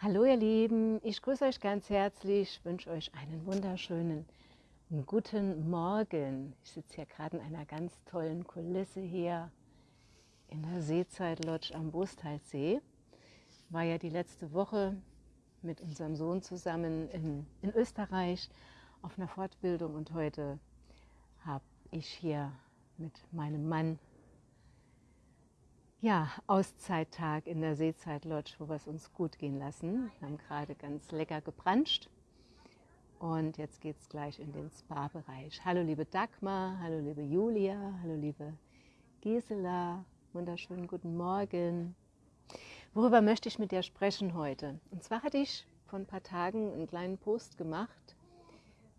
Hallo ihr Lieben, ich grüße euch ganz herzlich, wünsche euch einen wunderschönen guten Morgen. Ich sitze hier gerade in einer ganz tollen Kulisse hier in der Seezeit Lodge am Bostalsee. War ja die letzte Woche mit unserem Sohn zusammen in, in Österreich auf einer Fortbildung und heute habe ich hier mit meinem Mann ja, Auszeittag in der Seezeit Lodge, wo wir es uns gut gehen lassen. Wir haben gerade ganz lecker gebranscht und jetzt geht es gleich in den Spa-Bereich. Hallo liebe Dagmar, hallo liebe Julia, hallo liebe Gisela, wunderschönen guten Morgen. Worüber möchte ich mit dir sprechen heute? Und zwar hatte ich vor ein paar Tagen einen kleinen Post gemacht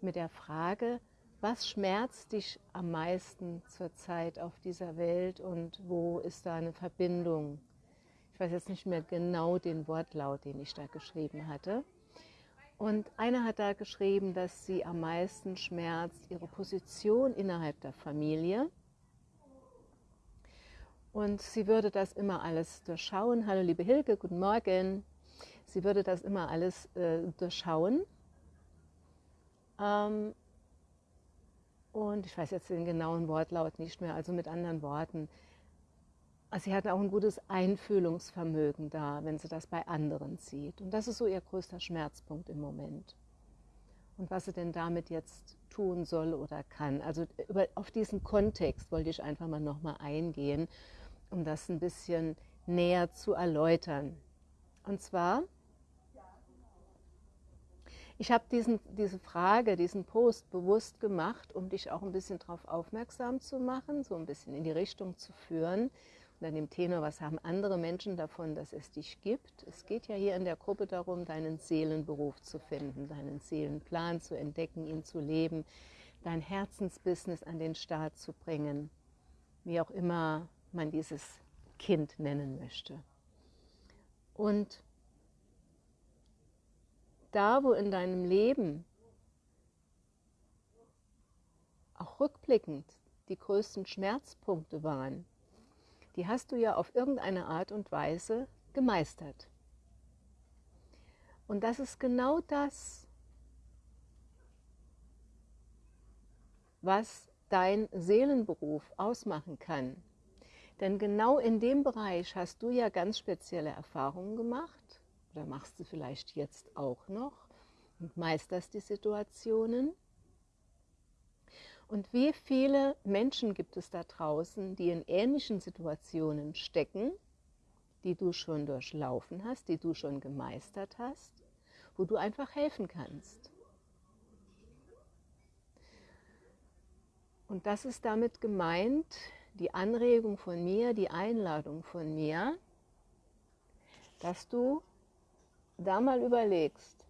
mit der Frage, was schmerzt dich am meisten zurzeit auf dieser Welt und wo ist da eine Verbindung? Ich weiß jetzt nicht mehr genau den Wortlaut, den ich da geschrieben hatte. Und einer hat da geschrieben, dass sie am meisten schmerzt ihre Position innerhalb der Familie. Und sie würde das immer alles durchschauen. Hallo liebe Hilke, guten Morgen. Sie würde das immer alles äh, durchschauen. Ähm, und ich weiß jetzt den genauen Wortlaut nicht mehr, also mit anderen Worten. Also sie hat auch ein gutes Einfühlungsvermögen da, wenn sie das bei anderen sieht. Und das ist so ihr größter Schmerzpunkt im Moment. Und was sie denn damit jetzt tun soll oder kann. Also über, auf diesen Kontext wollte ich einfach mal nochmal eingehen, um das ein bisschen näher zu erläutern. Und zwar ich habe diese Frage, diesen Post bewusst gemacht, um dich auch ein bisschen darauf aufmerksam zu machen, so ein bisschen in die Richtung zu führen. Und an dem Tenor, was haben andere Menschen davon, dass es dich gibt? Es geht ja hier in der Gruppe darum, deinen Seelenberuf zu finden, deinen Seelenplan zu entdecken, ihn zu leben, dein Herzensbusiness an den Start zu bringen, wie auch immer man dieses Kind nennen möchte. Und da, wo in deinem Leben auch rückblickend die größten Schmerzpunkte waren, die hast du ja auf irgendeine Art und Weise gemeistert. Und das ist genau das, was dein Seelenberuf ausmachen kann. Denn genau in dem Bereich hast du ja ganz spezielle Erfahrungen gemacht oder machst du vielleicht jetzt auch noch und meisterst die Situationen. Und wie viele Menschen gibt es da draußen, die in ähnlichen Situationen stecken, die du schon durchlaufen hast, die du schon gemeistert hast, wo du einfach helfen kannst. Und das ist damit gemeint, die Anregung von mir, die Einladung von mir, dass du da mal überlegst,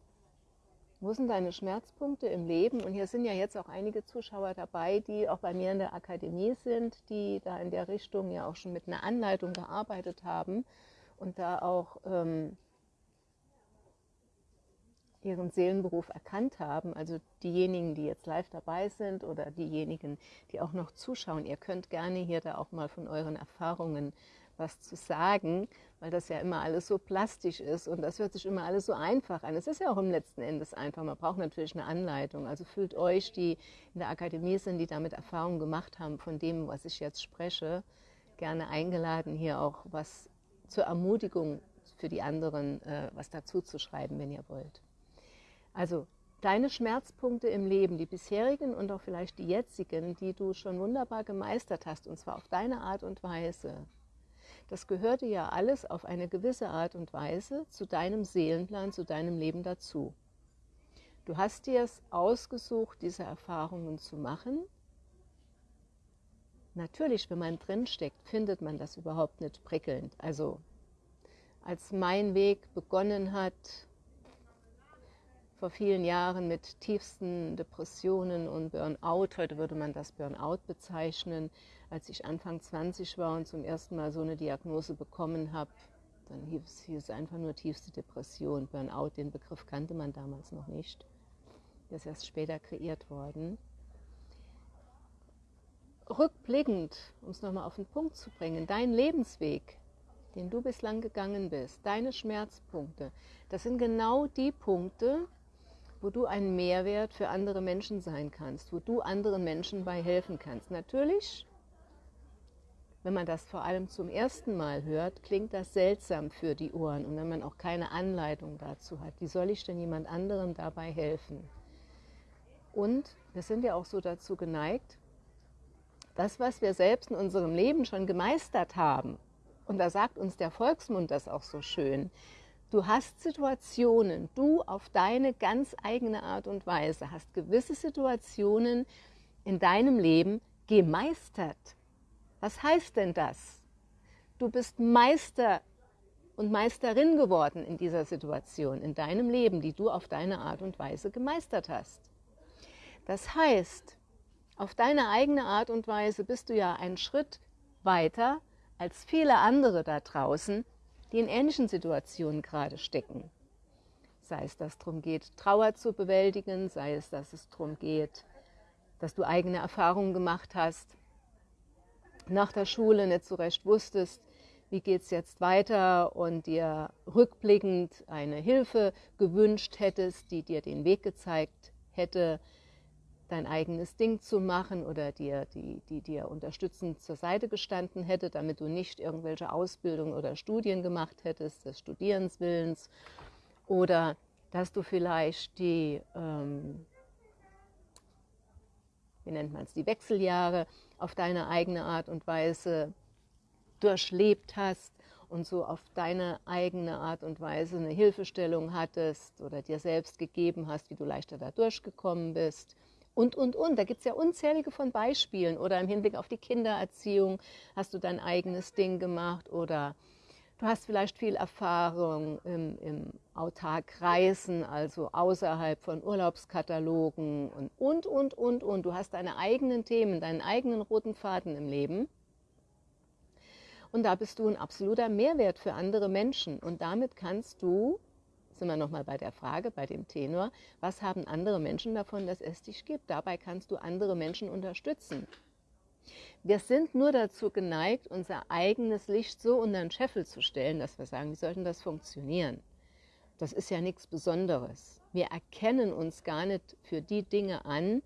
wo sind deine Schmerzpunkte im Leben? Und hier sind ja jetzt auch einige Zuschauer dabei, die auch bei mir in der Akademie sind, die da in der Richtung ja auch schon mit einer Anleitung gearbeitet haben und da auch ähm, ihren Seelenberuf erkannt haben. Also diejenigen, die jetzt live dabei sind oder diejenigen, die auch noch zuschauen, ihr könnt gerne hier da auch mal von euren Erfahrungen was zu sagen, weil das ja immer alles so plastisch ist und das hört sich immer alles so einfach an. Es ist ja auch im letzten Endes einfach. Man braucht natürlich eine Anleitung. Also fühlt euch, die in der Akademie sind, die damit Erfahrungen gemacht haben von dem, was ich jetzt spreche, gerne eingeladen, hier auch was zur Ermutigung für die anderen äh, was dazu zu schreiben, wenn ihr wollt. Also deine Schmerzpunkte im Leben, die bisherigen und auch vielleicht die jetzigen, die du schon wunderbar gemeistert hast, und zwar auf deine Art und Weise, das gehörte ja alles auf eine gewisse Art und Weise zu deinem Seelenplan, zu deinem Leben dazu. Du hast dir es ausgesucht, diese Erfahrungen zu machen. Natürlich, wenn man drinsteckt, findet man das überhaupt nicht prickelnd. Also, als mein Weg begonnen hat, vor vielen Jahren mit tiefsten Depressionen und Burnout, heute würde man das Burnout bezeichnen, als ich Anfang 20 war und zum ersten Mal so eine Diagnose bekommen habe, dann hieß, es einfach nur tiefste Depression. Burnout, den Begriff kannte man damals noch nicht. Der ist erst später kreiert worden. Rückblickend, um es nochmal auf den Punkt zu bringen, dein Lebensweg den du bislang gegangen bist, deine Schmerzpunkte, das sind genau die Punkte, wo du ein Mehrwert für andere Menschen sein kannst, wo du anderen Menschen bei helfen kannst. Natürlich, wenn man das vor allem zum ersten Mal hört, klingt das seltsam für die Ohren und wenn man auch keine Anleitung dazu hat. Wie soll ich denn jemand anderem dabei helfen? Und wir sind ja auch so dazu geneigt, das, was wir selbst in unserem Leben schon gemeistert haben, und da sagt uns der Volksmund das auch so schön, Du hast Situationen, du auf deine ganz eigene Art und Weise hast gewisse Situationen in deinem Leben gemeistert. Was heißt denn das? Du bist Meister und Meisterin geworden in dieser Situation, in deinem Leben, die du auf deine Art und Weise gemeistert hast. Das heißt, auf deine eigene Art und Weise bist du ja einen Schritt weiter als viele andere da draußen, die in ähnlichen Situationen gerade stecken. Sei es, dass es darum geht, Trauer zu bewältigen, sei es, dass es darum geht, dass du eigene Erfahrungen gemacht hast, nach der Schule nicht so recht wusstest, wie geht es jetzt weiter und dir rückblickend eine Hilfe gewünscht hättest, die dir den Weg gezeigt hätte, dein eigenes Ding zu machen oder dir, die, die dir unterstützend zur Seite gestanden hätte, damit du nicht irgendwelche Ausbildung oder Studien gemacht hättest, des Studierenswillens oder dass du vielleicht die, ähm, wie nennt man es, die Wechseljahre auf deine eigene Art und Weise durchlebt hast und so auf deine eigene Art und Weise eine Hilfestellung hattest oder dir selbst gegeben hast, wie du leichter da durchgekommen bist und, und, und. Da gibt es ja unzählige von Beispielen. Oder im Hinblick auf die Kindererziehung hast du dein eigenes Ding gemacht oder du hast vielleicht viel Erfahrung im, im Autark-Reisen, also außerhalb von Urlaubskatalogen und, und, und, und, und. Du hast deine eigenen Themen, deinen eigenen roten Faden im Leben. Und da bist du ein absoluter Mehrwert für andere Menschen. Und damit kannst du sind wir nochmal bei der Frage, bei dem Tenor, was haben andere Menschen davon, dass es dich gibt? Dabei kannst du andere Menschen unterstützen. Wir sind nur dazu geneigt, unser eigenes Licht so unter den Scheffel zu stellen, dass wir sagen, wie sollten das funktionieren? Das ist ja nichts Besonderes. Wir erkennen uns gar nicht für die Dinge an,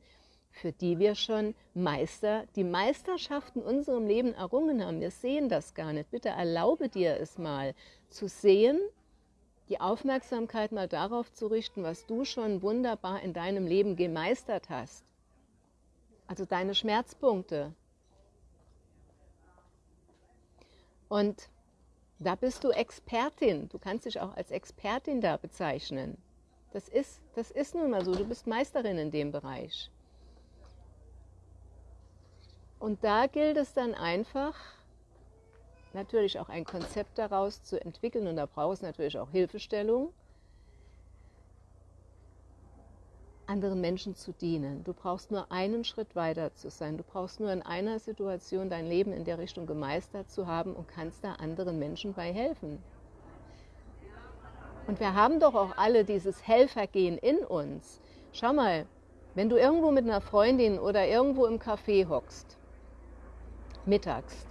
für die wir schon Meister, die Meisterschaft in unserem Leben errungen haben. Wir sehen das gar nicht. Bitte erlaube dir es mal zu sehen, die Aufmerksamkeit mal darauf zu richten, was du schon wunderbar in deinem Leben gemeistert hast. Also deine Schmerzpunkte. Und da bist du Expertin. Du kannst dich auch als Expertin da bezeichnen. Das ist, das ist nun mal so. Du bist Meisterin in dem Bereich. Und da gilt es dann einfach, natürlich auch ein Konzept daraus zu entwickeln und da braucht es natürlich auch Hilfestellung, anderen Menschen zu dienen. Du brauchst nur einen Schritt weiter zu sein. Du brauchst nur in einer Situation dein Leben in der Richtung gemeistert zu haben und kannst da anderen Menschen bei helfen. Und wir haben doch auch alle dieses Helfergehen in uns. Schau mal, wenn du irgendwo mit einer Freundin oder irgendwo im Café hockst, mittags,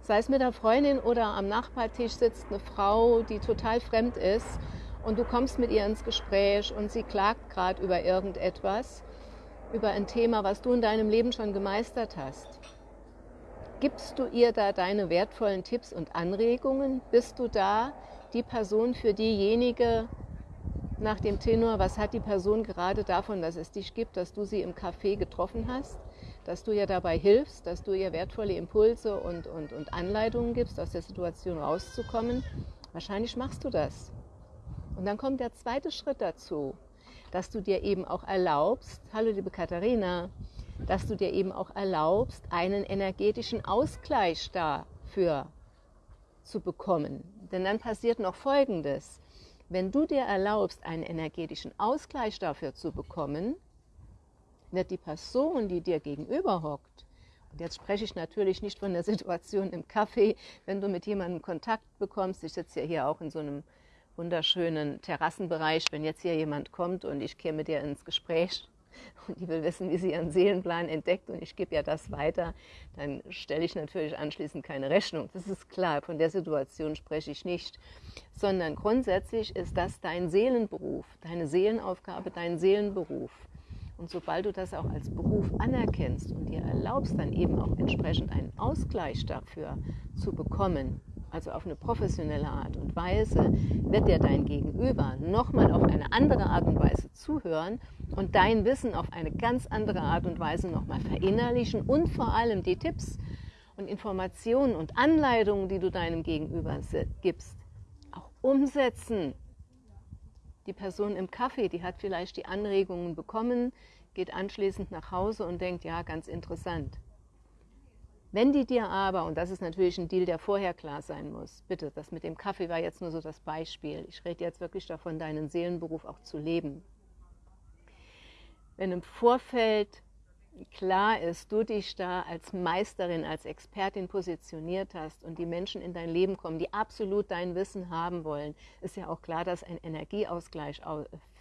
sei es mit der Freundin oder am Nachbartisch sitzt eine Frau, die total fremd ist und du kommst mit ihr ins Gespräch und sie klagt gerade über irgendetwas, über ein Thema, was du in deinem Leben schon gemeistert hast. Gibst du ihr da deine wertvollen Tipps und Anregungen? Bist du da die Person für diejenige nach dem Tenor, was hat die Person gerade davon, dass es dich gibt, dass du sie im Café getroffen hast? dass du ihr dabei hilfst, dass du ihr wertvolle Impulse und, und, und Anleitungen gibst, aus der Situation rauszukommen. Wahrscheinlich machst du das. Und dann kommt der zweite Schritt dazu, dass du dir eben auch erlaubst, hallo liebe Katharina, dass du dir eben auch erlaubst, einen energetischen Ausgleich dafür zu bekommen. Denn dann passiert noch Folgendes. Wenn du dir erlaubst, einen energetischen Ausgleich dafür zu bekommen, wird die Person, die dir gegenüber hockt, und jetzt spreche ich natürlich nicht von der Situation im Café, wenn du mit jemandem Kontakt bekommst. Ich sitze ja hier auch in so einem wunderschönen Terrassenbereich. Wenn jetzt hier jemand kommt und ich käme mit dir ins Gespräch, und die will wissen, wie sie ihren Seelenplan entdeckt und ich gebe ja das weiter, dann stelle ich natürlich anschließend keine Rechnung. Das ist klar, von der Situation spreche ich nicht, sondern grundsätzlich ist das dein Seelenberuf, deine Seelenaufgabe, dein Seelenberuf. Und sobald du das auch als Beruf anerkennst und dir erlaubst, dann eben auch entsprechend einen Ausgleich dafür zu bekommen, also auf eine professionelle Art und Weise, wird dir dein Gegenüber nochmal auf eine andere Art und Weise zuhören und dein Wissen auf eine ganz andere Art und Weise nochmal verinnerlichen und vor allem die Tipps und Informationen und Anleitungen, die du deinem Gegenüber gibst, auch umsetzen. Die Person im Kaffee, die hat vielleicht die Anregungen bekommen, geht anschließend nach Hause und denkt, ja, ganz interessant. Wenn die dir aber, und das ist natürlich ein Deal, der vorher klar sein muss, bitte, das mit dem Kaffee war jetzt nur so das Beispiel. Ich rede jetzt wirklich davon, deinen Seelenberuf auch zu leben. Wenn im Vorfeld klar ist, du dich da als Meisterin, als Expertin positioniert hast und die Menschen in dein Leben kommen, die absolut dein Wissen haben wollen, ist ja auch klar, dass ein Energieausgleich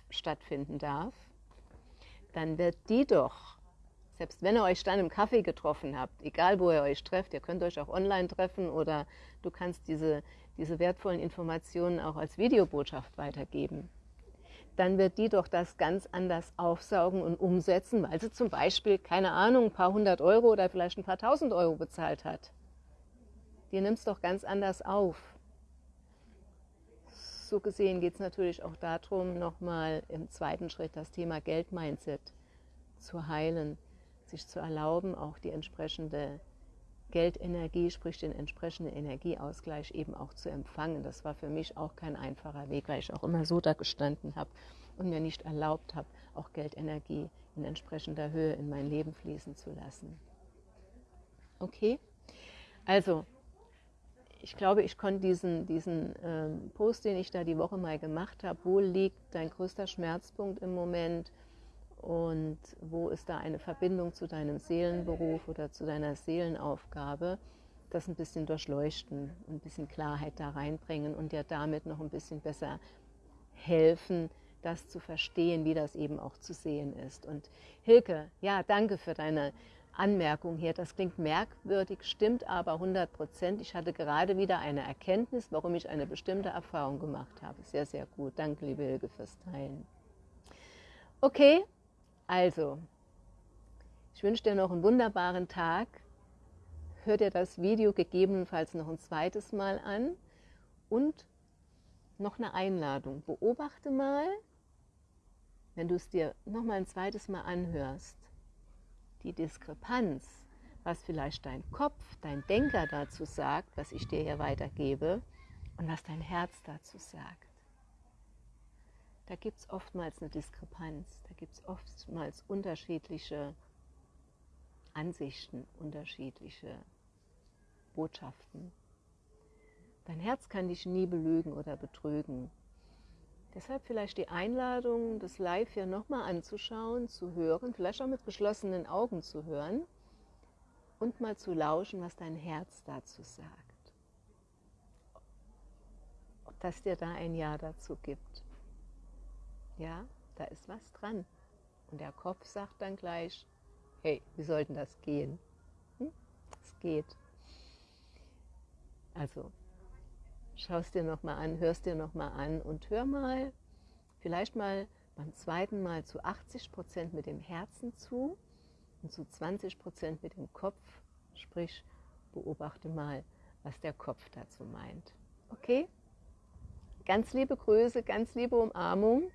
stattfinden darf, dann wird die doch selbst wenn ihr euch dann im Kaffee getroffen habt, egal wo ihr euch trefft, ihr könnt euch auch online treffen oder du kannst diese, diese wertvollen Informationen auch als Videobotschaft weitergeben, dann wird die doch das ganz anders aufsaugen und umsetzen, weil sie zum Beispiel, keine Ahnung, ein paar hundert Euro oder vielleicht ein paar tausend Euro bezahlt hat. Die nimmt es doch ganz anders auf. So gesehen geht es natürlich auch darum, nochmal im zweiten Schritt das Thema Geldmindset zu heilen sich zu erlauben, auch die entsprechende Geldenergie, sprich den entsprechenden Energieausgleich eben auch zu empfangen. Das war für mich auch kein einfacher Weg, weil ich auch immer so da gestanden habe und mir nicht erlaubt habe, auch Geldenergie in entsprechender Höhe in mein Leben fließen zu lassen. Okay, also ich glaube, ich konnte diesen, diesen ähm, Post, den ich da die Woche mal gemacht habe, wo liegt dein größter Schmerzpunkt im Moment, und wo ist da eine Verbindung zu deinem Seelenberuf oder zu deiner Seelenaufgabe, das ein bisschen durchleuchten, ein bisschen Klarheit da reinbringen und dir damit noch ein bisschen besser helfen, das zu verstehen, wie das eben auch zu sehen ist. Und Hilke, ja, danke für deine Anmerkung hier. Das klingt merkwürdig, stimmt aber 100 Prozent. Ich hatte gerade wieder eine Erkenntnis, warum ich eine bestimmte Erfahrung gemacht habe. Sehr, sehr gut. Danke, liebe Hilke, fürs Teilen. Okay, also, ich wünsche dir noch einen wunderbaren Tag. Hör dir das Video gegebenenfalls noch ein zweites Mal an und noch eine Einladung. Beobachte mal, wenn du es dir noch mal ein zweites Mal anhörst, die Diskrepanz, was vielleicht dein Kopf, dein Denker dazu sagt, was ich dir hier weitergebe und was dein Herz dazu sagt da gibt es oftmals eine Diskrepanz, da gibt es oftmals unterschiedliche Ansichten, unterschiedliche Botschaften. Dein Herz kann dich nie belügen oder betrügen. Deshalb vielleicht die Einladung, das Live hier nochmal anzuschauen, zu hören, vielleicht auch mit geschlossenen Augen zu hören und mal zu lauschen, was dein Herz dazu sagt. Ob das dir da ein Ja dazu gibt. Ja, da ist was dran. Und der Kopf sagt dann gleich, hey, wie soll denn das gehen? Hm? Es geht. Also, schaust dir nochmal an, hörst dir nochmal an und hör mal, vielleicht mal beim zweiten Mal zu 80 Prozent mit dem Herzen zu und zu 20 Prozent mit dem Kopf. Sprich, beobachte mal, was der Kopf dazu meint. Okay? Ganz liebe Grüße, ganz liebe Umarmung.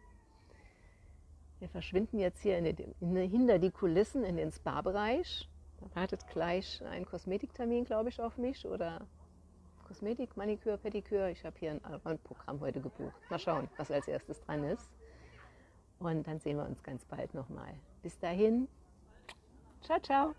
Wir verschwinden jetzt hier in den, in, hinter die Kulissen in den Spa-Bereich. Da wartet gleich ein Kosmetiktermin, glaube ich, auf mich oder Kosmetik, Maniküre, Pediküre. Ich habe hier ein Allround-Programm heute gebucht. Mal schauen, was als erstes dran ist. Und dann sehen wir uns ganz bald nochmal. Bis dahin, ciao, ciao.